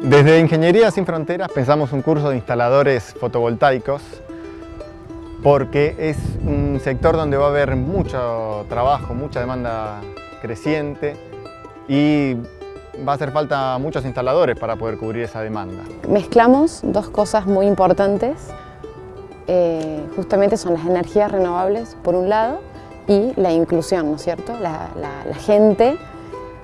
Desde Ingeniería Sin Fronteras pensamos un curso de instaladores fotovoltaicos porque es un sector donde va a haber mucho trabajo, mucha demanda creciente y va a hacer falta muchos instaladores para poder cubrir esa demanda. Mezclamos dos cosas muy importantes, eh, justamente son las energías renovables por un lado y la inclusión, ¿no es cierto? La, la gente,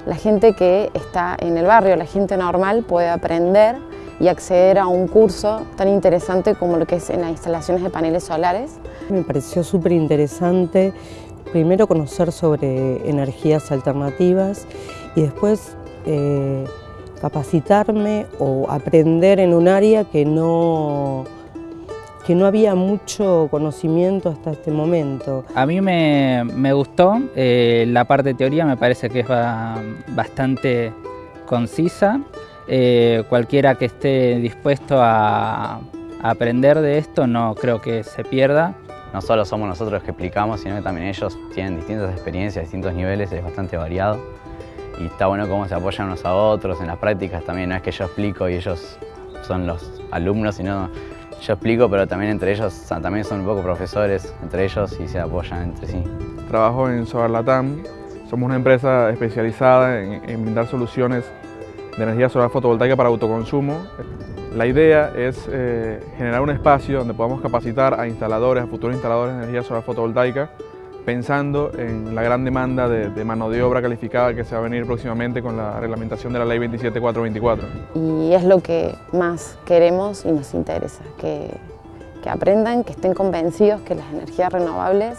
la gente que está en el barrio, la gente normal puede aprender y acceder a un curso tan interesante como lo que es en las instalaciones de paneles solares. Me pareció súper interesante primero conocer sobre energías alternativas y después eh, capacitarme o aprender en un área que no, que no había mucho conocimiento hasta este momento. A mí me, gustó, eh, la parte de teoría me parece que es bastante concisa, eh, cualquiera que esté dispuesto a, aprender de esto no creo que se pierda. No solo somos nosotros los que explicamos, sino que también ellos tienen distintas experiencias, distintos niveles, es bastante variado. Y está bueno cómo se apoyan unos a otros, en las prácticas también, no es que yo explico y ellos son los alumnos, sino yo explico, pero también entre ellos, también son un poco profesores entre ellos y se apoyan entre sí. Trabajo en Solar Latam, somos una empresa especializada en, en brindar soluciones de energía solar fotovoltaica para autoconsumo. La idea es eh, generar un espacio donde podamos capacitar a instaladores, a futuros instaladores de energía solar fotovoltaica, pensando en la gran demanda de, mano de obra calificada que se va a venir próximamente con la reglamentación de la Ley 27424. Y es lo que más queremos y nos interesa, que, que aprendan, que estén convencidos que las energías renovables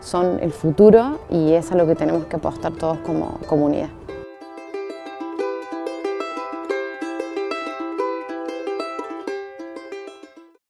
son el futuro y es a lo que tenemos que apostar todos como comunidad.